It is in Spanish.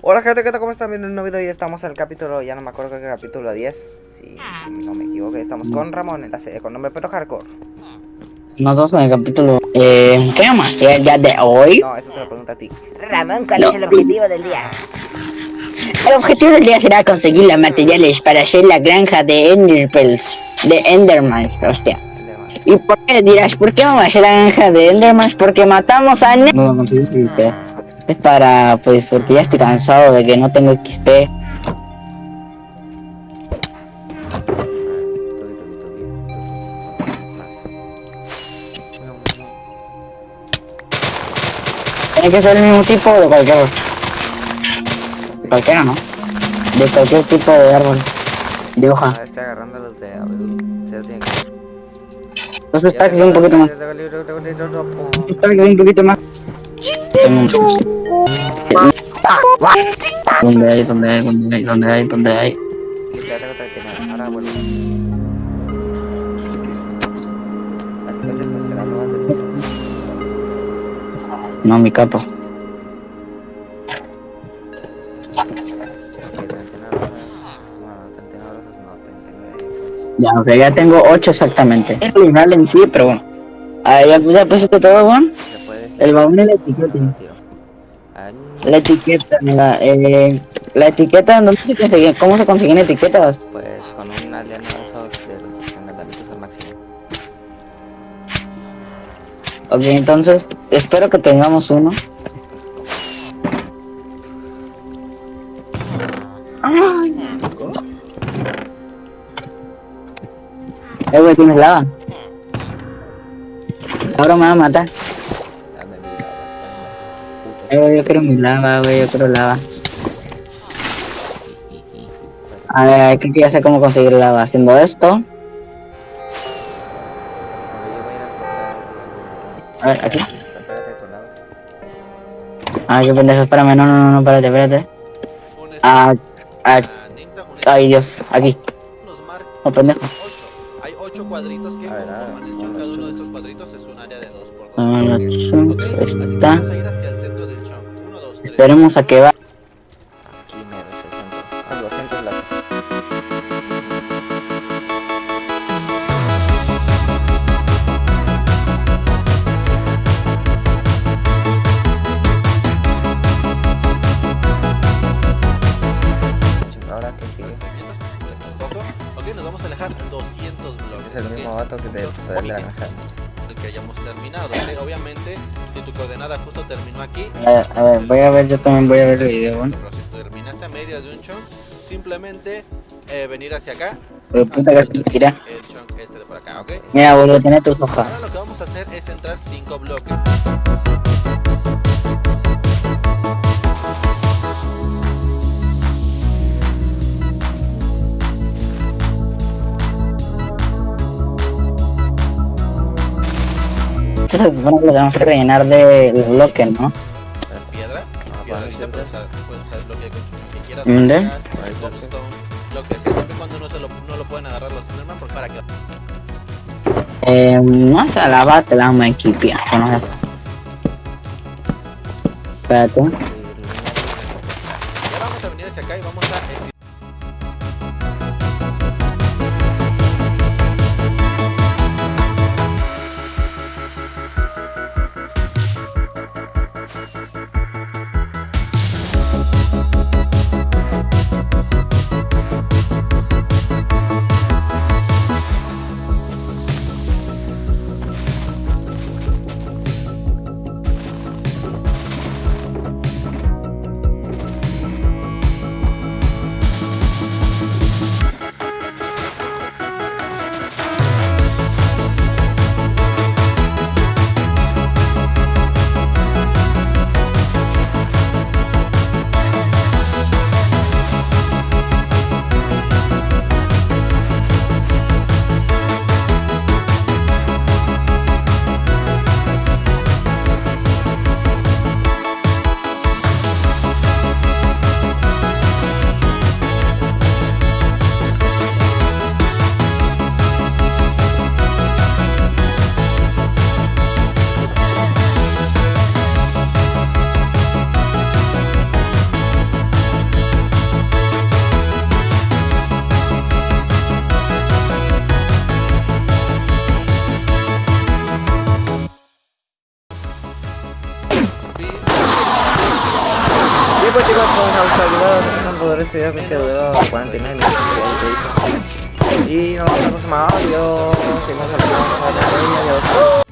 Hola gente, ¿qué tal? ¿Cómo están? Viendo un nuevo video y estamos en el capítulo, ya no me acuerdo qué capítulo 10 Si no me equivoco, estamos con Ramón en la serie con nombre pero hardcore Nosotros en el capítulo... Eh, ¿Qué vamos a hacer el día de hoy? No, eso te lo pregunto a ti Ramón, ¿cuál es el objetivo del día? El objetivo del día será conseguir los materiales para hacer la granja de Enderpearls, de Enderman, hostia. ¿Y por qué dirás, por qué vamos a hacer la granja de Enderman? Porque matamos a Ne- No lo conseguí porque es para, pues, porque ya estoy cansado de que no tengo XP. Más. Tiene que ser el mismo tipo de cualquier... De cualquiera, ¿no? De cualquier tipo de árbol. De hoja. Ah, agarrando los de abedul Se lo tiene que Los stacks un poquito más. Tengo libro, tengo libro, un. ¿Dónde hay? ¿Dónde hay? ¿Dónde hay? ¿Dónde hay? ¿Dónde hay? Ya tengo 39, ahora vuelvo No, mi capo. Ok, 39 rosas Bueno, 39 rosas no, 39 Ya, ok, ya tengo 8 exactamente. Es el rival en sí, pero bueno. Ah, ya, ya pusiste todo, Juan. El baúl y la etiqueta. La etiqueta, la, eh, la etiqueta, ¿dónde se consigue? ¿Cómo se consiguen etiquetas? Pues con un aldeano de esos de los encantamientos al máximo. Ok, entonces, espero que tengamos uno. Ay. Eh, güey, tienes lava. Ahora me va a matar. Yo quiero mi lava, güey, yo quiero lava. A ver, creo que ya sé cómo conseguir lava. Haciendo esto. A ver, aquí. Ah, qué pendejo, espérame, no, no, no, no, espérate, espérate. Ah, ah, ay Dios, aquí. marca Oh, pendejo. 8. Hay 8 cuadritos que conforman ah, el ah, Cada uno de estos cuadritos es un área de 2 por 2. Ah, los chunks, Así que está. vamos a ir hacia Esperemos a que va. Aquí mero es el centro. Ah, 200 latas. Ahora que sigue. un poco. Ok, nos vamos a alejar 200 bloques. Es el mismo vato que poder de la granja. El que hayamos terminado. Obviamente, si tu coordenada justo terminó aquí. A ver, a ver, voy a ver, yo también voy a ver el video, bueno. Pero si terminaste a medias de un chunk, simplemente eh, venir hacia acá. Pero se tira. El chunk este de por acá, ¿ok? Mira, boludo, tiene tus hojas. Ahora lo que vamos a hacer es entrar 5 bloques. Esto se supone que lo tenemos que rellenar de bloques, ¿no? piedra, Ah, piedra lisa, puedes usar, puedes usar el bloque de construcción que quieras, ¿Dónde? lo que sea, siempre cuando no, se lo, no lo pueden agarrar los Enderman, porque para que Eh, no sé, la va, te la vamos a equipar. Con eso. Espérate. y ahora vamos a venir hacia acá y vamos a estirar chicos, vamos a los ayudados. Tanto de este video que duró 49 minutos. ya te dije. Y nos vemos más. Adiós. Seguimos hablando. Adiós.